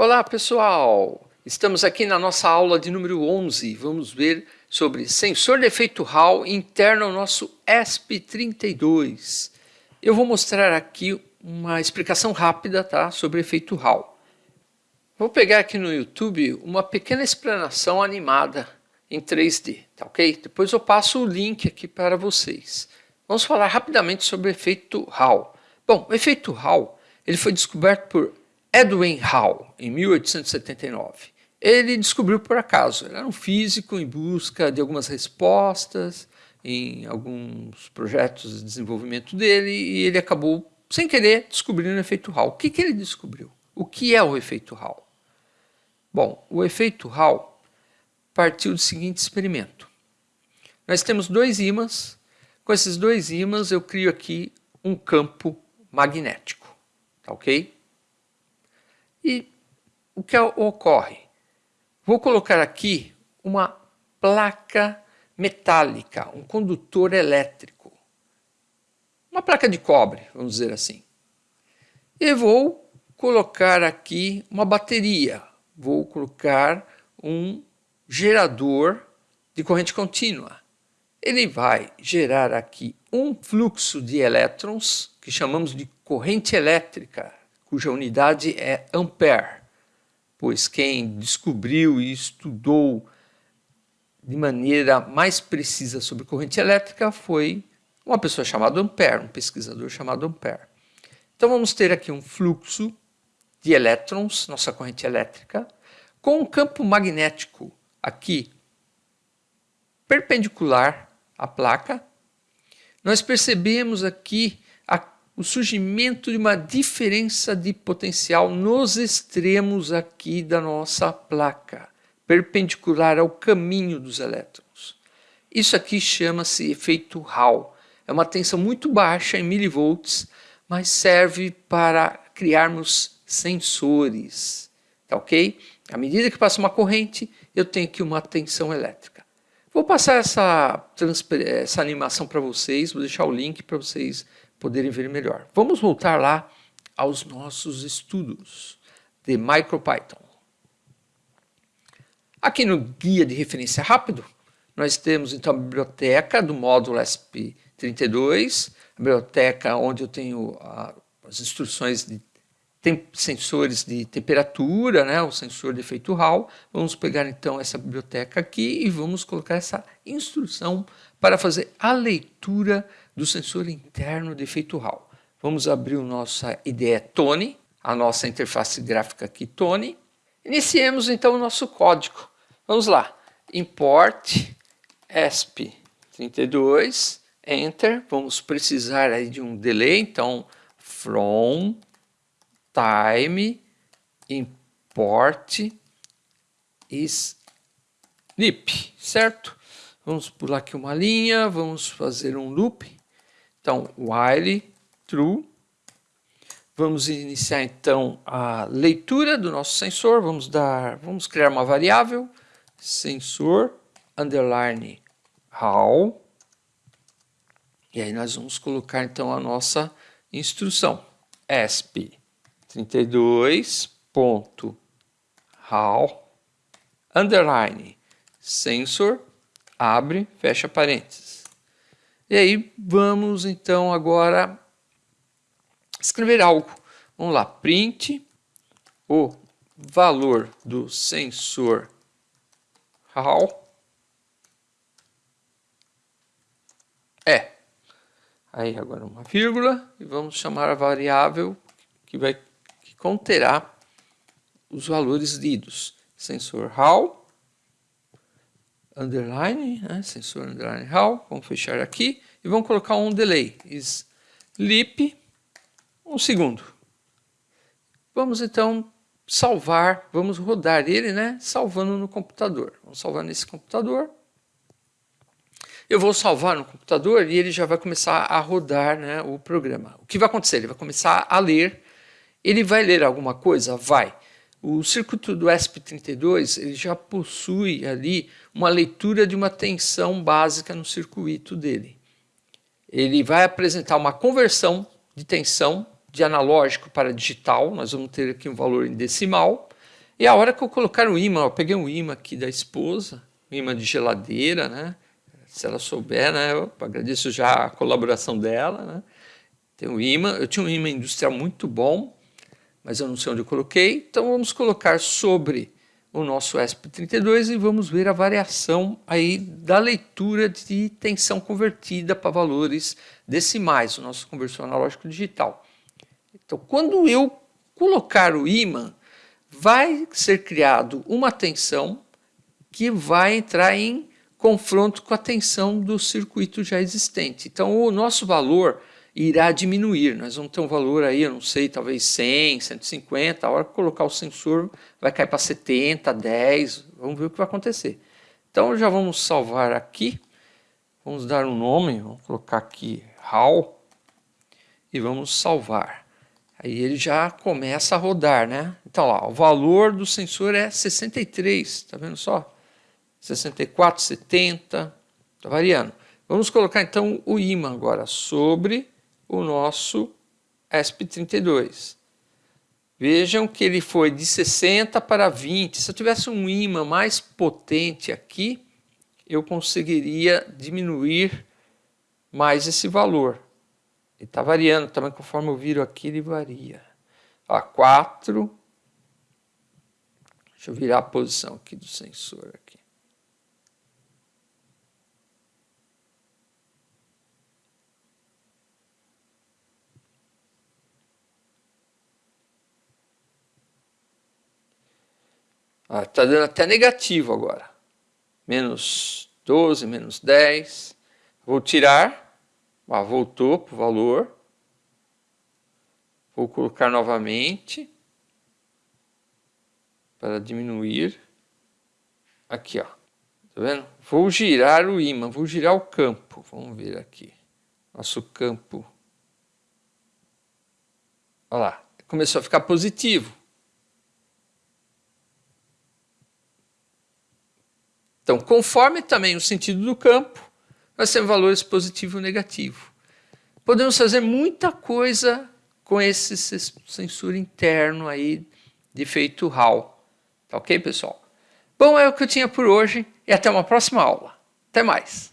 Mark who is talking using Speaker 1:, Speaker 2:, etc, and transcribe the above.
Speaker 1: Olá pessoal, estamos aqui na nossa aula de número 11, vamos ver sobre sensor de efeito Hall interno ao nosso ESP32. Eu vou mostrar aqui uma explicação rápida tá, sobre efeito Hall. Vou pegar aqui no YouTube uma pequena explanação animada em 3D, tá ok? Depois eu passo o link aqui para vocês. Vamos falar rapidamente sobre efeito Hall. Bom, o efeito Hall ele foi descoberto por Edwin Hall, em 1879. Ele descobriu por acaso, ele era um físico em busca de algumas respostas em alguns projetos de desenvolvimento dele e ele acabou, sem querer, descobrindo o efeito Hall. O que, que ele descobriu? O que é o efeito Hall? Bom, o efeito Hall partiu do seguinte experimento. Nós temos dois ímãs, com esses dois ímãs eu crio aqui um campo magnético, tá ok? E o que ocorre? Vou colocar aqui uma placa metálica, um condutor elétrico. Uma placa de cobre, vamos dizer assim. E vou colocar aqui uma bateria. Vou colocar um gerador de corrente contínua. Ele vai gerar aqui um fluxo de elétrons, que chamamos de corrente elétrica, cuja unidade é ampere, pois quem descobriu e estudou de maneira mais precisa sobre corrente elétrica foi uma pessoa chamada Ampere, um pesquisador chamado Ampere. Então vamos ter aqui um fluxo de elétrons, nossa corrente elétrica, com um campo magnético aqui perpendicular à placa. Nós percebemos aqui o surgimento de uma diferença de potencial nos extremos aqui da nossa placa, perpendicular ao caminho dos elétrons. Isso aqui chama-se efeito Hall. É uma tensão muito baixa em milivolts, mas serve para criarmos sensores, tá ok? À medida que passa uma corrente, eu tenho aqui uma tensão elétrica. Vou passar essa, essa animação para vocês, vou deixar o link para vocês poderem ver melhor. Vamos voltar lá aos nossos estudos de MicroPython. Aqui no guia de referência rápido, nós temos então a biblioteca do módulo SP32, a biblioteca onde eu tenho a, as instruções de sensores de temperatura, né, o sensor de efeito Hall. Vamos pegar então essa biblioteca aqui e vamos colocar essa instrução para fazer a leitura do sensor interno de efeito Hall. Vamos abrir a nossa IDE Tone, a nossa interface gráfica aqui Tone. Iniciemos então o nosso código. Vamos lá, import esp32, enter, vamos precisar aí de um delay, então from time import sleep, certo? Vamos pular aqui uma linha, vamos fazer um loop. Então, while true. Vamos iniciar então a leitura do nosso sensor. Vamos dar, vamos criar uma variável sensor underline how. E aí nós vamos colocar então a nossa instrução esp 32.how underline sensor abre, fecha parênteses. E aí vamos então agora escrever algo. Vamos lá, print o valor do sensor how é. Aí agora uma vírgula e vamos chamar a variável que vai que conterá os valores lidos. Sensor how underline, né, sensor underline how, vamos fechar aqui e vamos colocar um delay, sleep, um segundo. Vamos então salvar, vamos rodar ele, né, salvando no computador. Vamos salvar nesse computador. Eu vou salvar no computador e ele já vai começar a rodar né, o programa. O que vai acontecer? Ele vai começar a ler. Ele vai ler alguma coisa? Vai. O circuito do ESP32 ele já possui ali uma leitura de uma tensão básica no circuito dele. Ele vai apresentar uma conversão de tensão de analógico para digital, nós vamos ter aqui um valor em decimal, E a hora que eu colocar o imã, eu peguei um imã aqui da esposa, um imã de geladeira, né? Se ela souber, né? Eu agradeço já a colaboração dela, né? Tem um imã, eu tinha um imã industrial muito bom, mas eu não sei onde eu coloquei, então vamos colocar sobre o nosso ESP32 e vamos ver a variação aí da leitura de tensão convertida para valores decimais, o nosso conversor analógico digital. Então, quando eu colocar o ímã, vai ser criado uma tensão que vai entrar em confronto com a tensão do circuito já existente. Então, o nosso valor irá diminuir. Nós vamos ter um valor aí, eu não sei, talvez 100, 150. A hora que colocar o sensor vai cair para 70, 10. Vamos ver o que vai acontecer. Então já vamos salvar aqui. Vamos dar um nome, vamos colocar aqui HAL e vamos salvar. Aí ele já começa a rodar, né? Então lá, o valor do sensor é 63, tá vendo só? 64, 70, tá variando. Vamos colocar então o ímã agora sobre o nosso ESP32. Vejam que ele foi de 60 para 20. Se eu tivesse um ímã mais potente aqui, eu conseguiria diminuir mais esse valor. Ele está variando também, conforme eu viro aqui, ele varia. Ó, 4. Deixa eu virar a posição aqui do sensor. Aqui. Está ah, dando até negativo agora. Menos 12, menos 10. Vou tirar. Ah, voltou para o valor. Vou colocar novamente. Para diminuir. Aqui, ó. Tá vendo? Vou girar o ímã, vou girar o campo. Vamos ver aqui. Nosso campo. Olha lá. Começou a ficar positivo. Então, conforme também o sentido do campo, nós temos valores positivo e negativo. Podemos fazer muita coisa com esse sensor interno aí de efeito Hall. Tá ok, pessoal? Bom, é o que eu tinha por hoje e até uma próxima aula. Até mais!